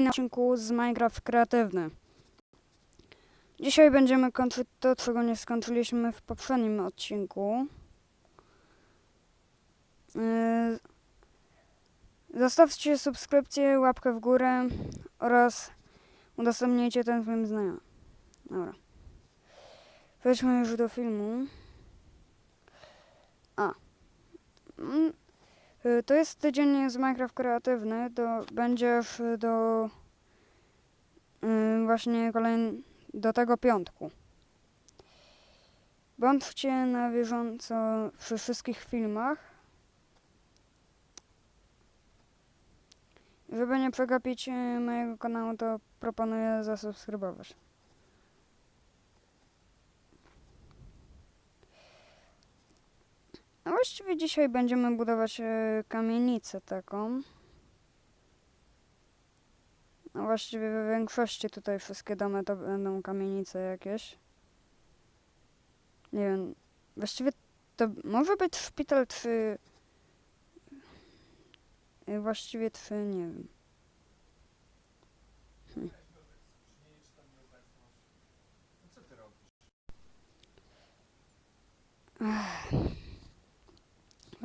na odcinku z Minecraft Kreatywny. Dzisiaj będziemy kończyć to, czego nie skończyliśmy w poprzednim odcinku. Yy, Zostawcie subskrypcję, łapkę w górę oraz udostępnijcie ten film znajomym. Dobra. Przejdźmy już do filmu. A. Y, To jest tydzień z Minecraft Kreatywny. Do, będziesz do y, właśnie kolejny, do tego piątku. Bądźcie na bieżąco przy wszystkich filmach. Żeby nie przegapić y, mojego kanału, to proponuję zasubskrybować. No właściwie dzisiaj będziemy budować e, kamienicę taką. No właściwie we większości tutaj wszystkie domy to będą kamienice jakieś. Nie wiem, właściwie to może być szpital czy... e, Właściwie czy nie wiem. Ty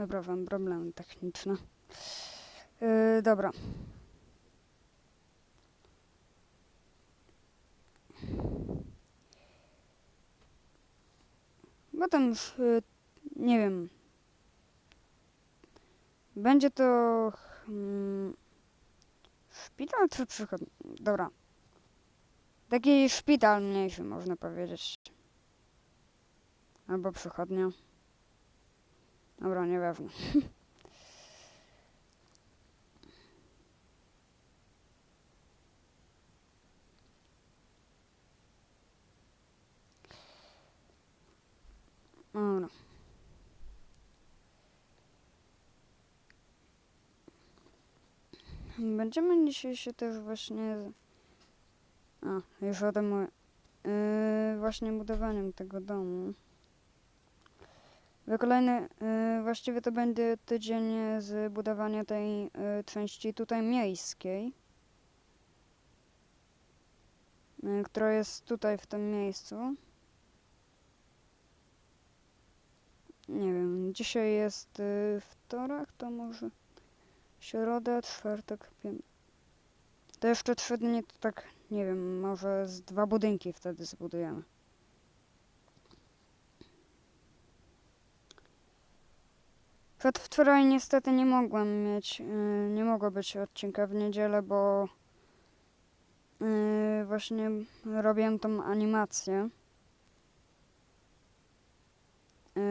robisz? Wyprawam problemy techniczne. Yy, dobra. Potem już, yy, nie wiem. Będzie to hmm, szpital czy przychod? Dobra. Taki szpital mniejszy, można powiedzieć. Albo przychodnia. Dobra, nieważne. Dobra. Będziemy dzisiaj się też właśnie... A, już o tym... Yy, właśnie budowaniem tego domu. Kolejny, y, właściwie to będzie tydzień z budowania tej y, części tutaj miejskiej, y, która jest tutaj w tym miejscu. Nie wiem, dzisiaj jest wtorek, to może środa, czwartek, piątek. To jeszcze trzy dni, to tak, nie wiem, może z dwa budynki wtedy zbudujemy. Przedwczoraj niestety nie mogłem mieć, yy, nie mogło być odcinka w niedzielę, bo yy, właśnie robiłem tą animację yy,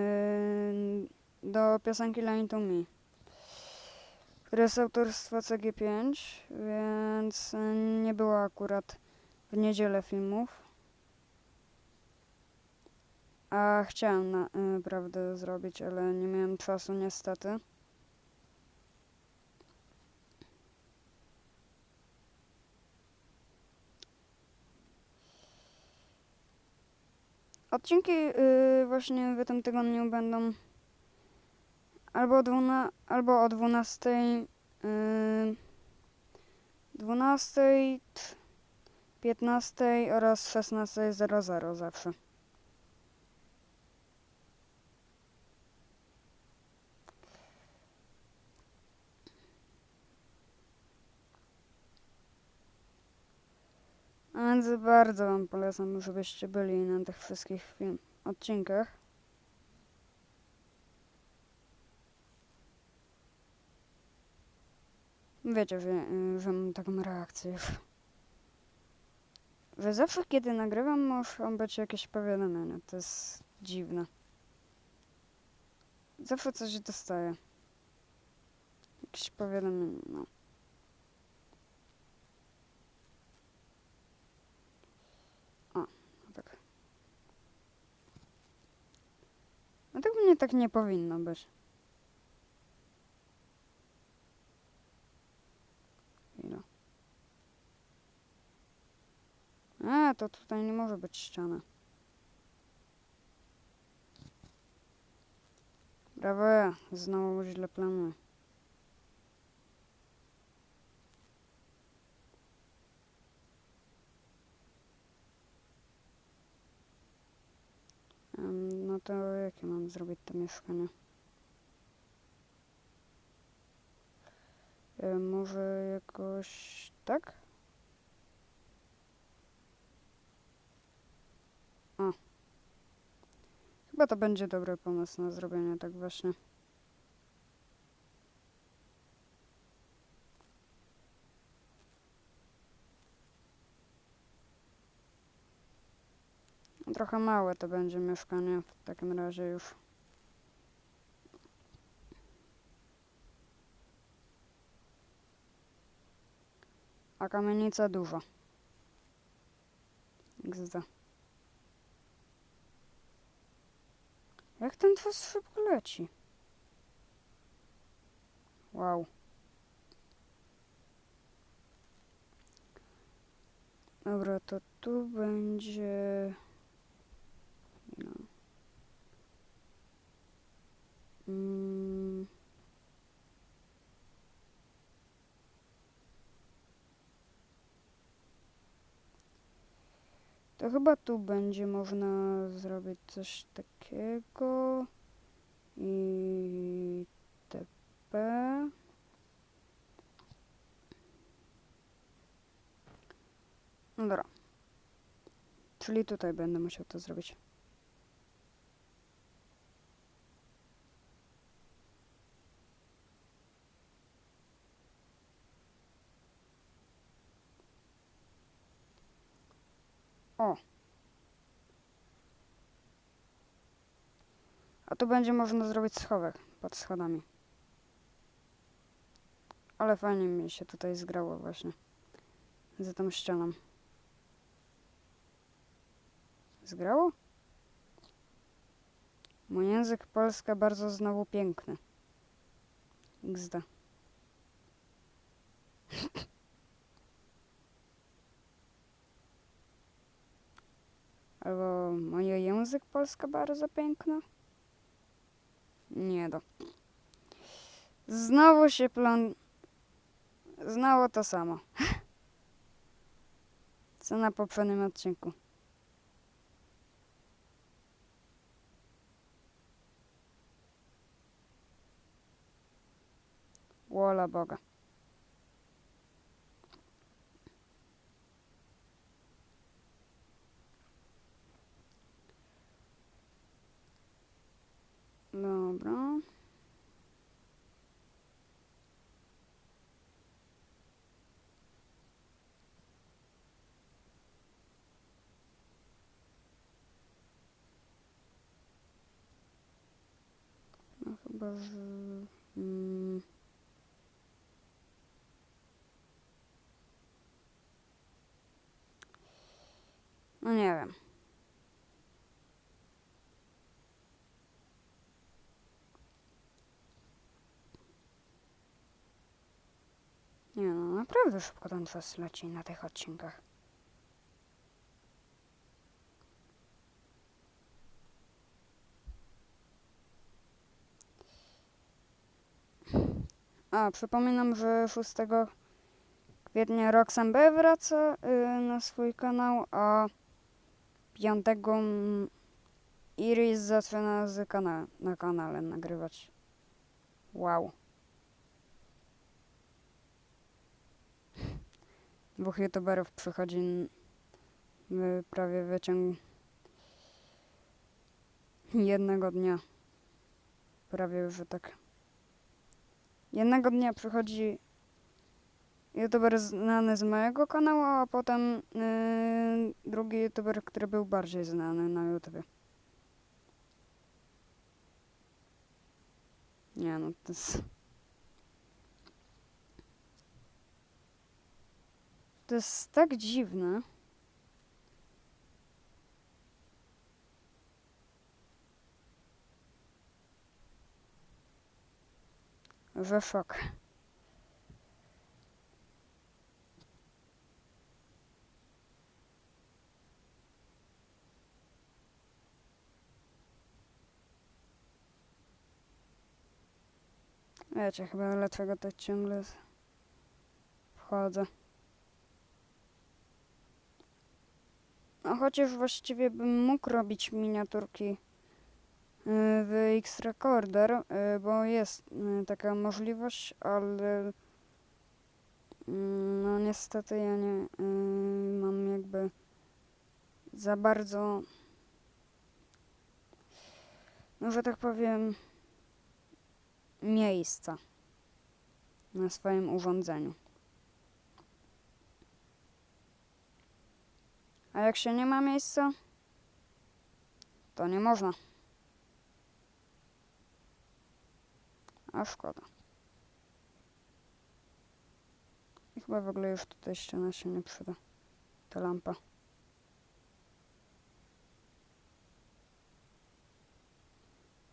do piosenki Line to Me, która jest autorstwa CG5, więc nie było akurat w niedzielę filmów. A chciałem na, y, zrobić, ale nie miałem czasu niestety. Odcinki y, właśnie w tym tygodniu będą albo dwuna, albo o 12, y, 12, 15 oraz 16.00 zawsze. Więc bardzo Wam polecam, żebyście byli na tych wszystkich film odcinkach. Wiecie, że, y, że mam taką reakcję już. Że zawsze kiedy nagrywam muszą być jakieś powiadomienia. To jest dziwne. Zawsze coś dostaję. Jakieś powiadomienie, no. tak. No tak mnie tak nie powinno być. Chwila. A, to tutaj nie może być ściana. Brawo. Znowu źle planuję. No to jakie mam zrobić to mieszkanie? E, może jakoś tak? O. Chyba to będzie dobry pomysł na zrobienie tak właśnie. Trochę małe to będzie mieszkanie w takim razie już. A kamienica duża. XD. Jak ten czas szybko leci? Wow. Dobra, to tu będzie... Mm. To chyba tu będzie można zrobić coś takiego i TP. No dobra. Czyli tutaj będę musiał to zrobić. O. A tu będzie można zrobić schowek pod schodami. Ale fajnie mi się tutaj zgrało właśnie. Za tą ścianą. Zgrało? Mój język polska bardzo znowu piękny. XD. Albo mój język polska bardzo piękny? Nie do. Znowu się plan... Znowu to samo. Co na poprzednim odcinku. Wola Boga. Dobra. No chyba. Mm. No nie wiem. Nie no, naprawdę szybko ten czas leci na tych odcinkach. A, przypominam, że 6 kwietnia Roxanne B wraca y, na swój kanał, a 5 mm, Iris zaczyna z kana na kanale nagrywać. Wow. Dwóch youtuberów przychodzi w prawie wyciąg jednego dnia. Prawie już tak. Jednego dnia przychodzi youtuber znany z mojego kanału, a potem yy, drugi youtuber, który był bardziej znany na YouTubie. Nie no, to jest... To jest tak dziwne. Że szok. Wiecie chyba dlaczego to ciągle wchodzę. No chociaż właściwie bym mógł robić miniaturki w X-Recorder, y, bo jest y, taka możliwość, ale mm, no niestety ja nie y, mam jakby za bardzo, no że tak powiem, miejsca na swoim urządzeniu. A jak się nie ma miejsca, to nie można. A szkoda. I chyba w ogóle już tutaj ściana się nie przyda. Ta lampa.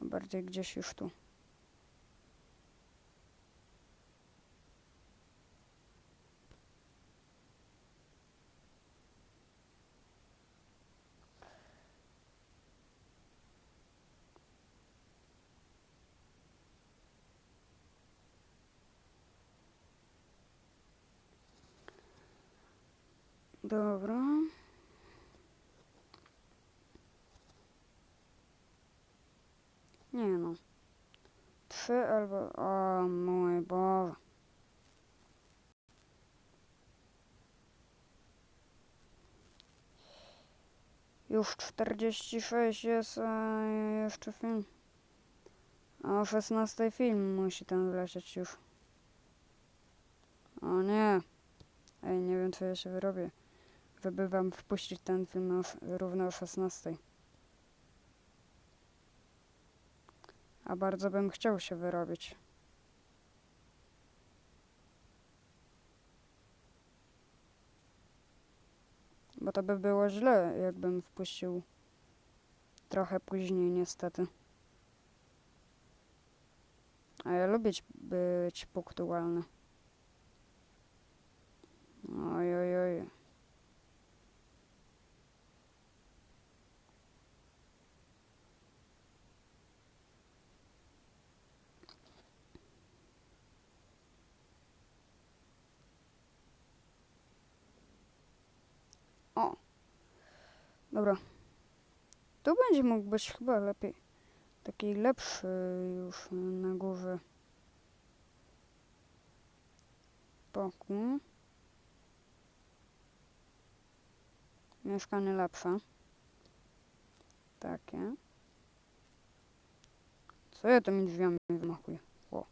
Bardziej gdzieś już tu. Dobra. Nie no. Trzy albo... O mój Boże. Już 46 jest, a jeszcze film. A o 16 film musi tam wlecieć już. O nie. Ej, nie wiem, co ja się wyrobię, żeby wam wpuścić ten film równo o 16. A bardzo bym chciał się wyrobić. Bo to by było źle, jakbym wpuścił trochę później, niestety. A ja lubię być punktualny. Dobra. Tu będzie mógł być chyba lepiej. Taki lepszy już na górze. Pokój. Mieszkanie lepsze. Takie. Co ja tymi drzwiami wymachuję? O.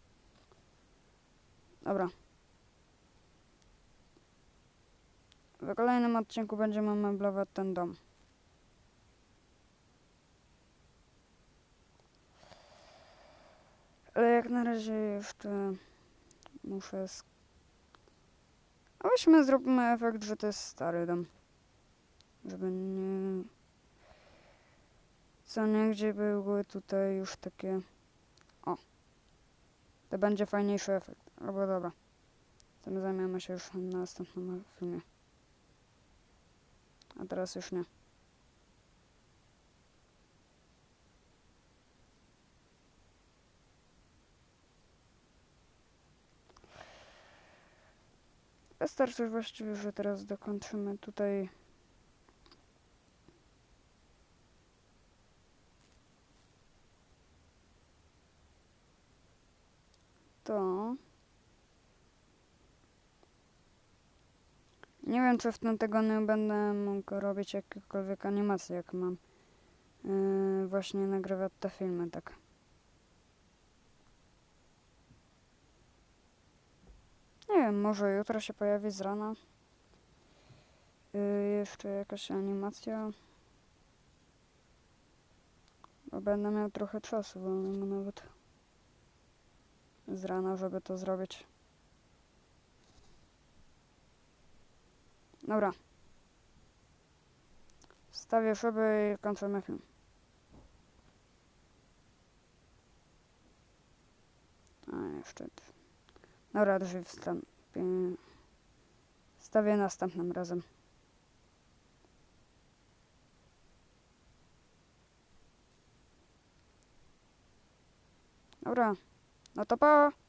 Dobra. W kolejnym odcinku będziemy meblować ten dom. Ale jak na razie jeszcze muszę... Sk- A weźmy zróbmy efekt, że to jest stary dom. Żeby nie... Co nie, gdzie były tutaj już takie... O. To będzie fajniejszy efekt. Albo dobra. Tym zajmiemy się już w następnym filmie. A teraz już nie. Wystarczy właściwie, że teraz dokończymy tutaj to. Nie wiem, czy w tym tygodniu będę mógł robić jakiekolwiek animacje, jak mam yy, właśnie nagrywać te filmy, tak. Nie wiem, może jutro się pojawi z rana. Yy, jeszcze jakaś animacja. Bo będę miał trochę czasu wolnego nawet z rana, żeby to zrobić. Dobra. Wstawię szyby i kończymy film. A jeszcze. Dobra, drzwi wstępie. Stawię następnym razem. Dobra. No to pa!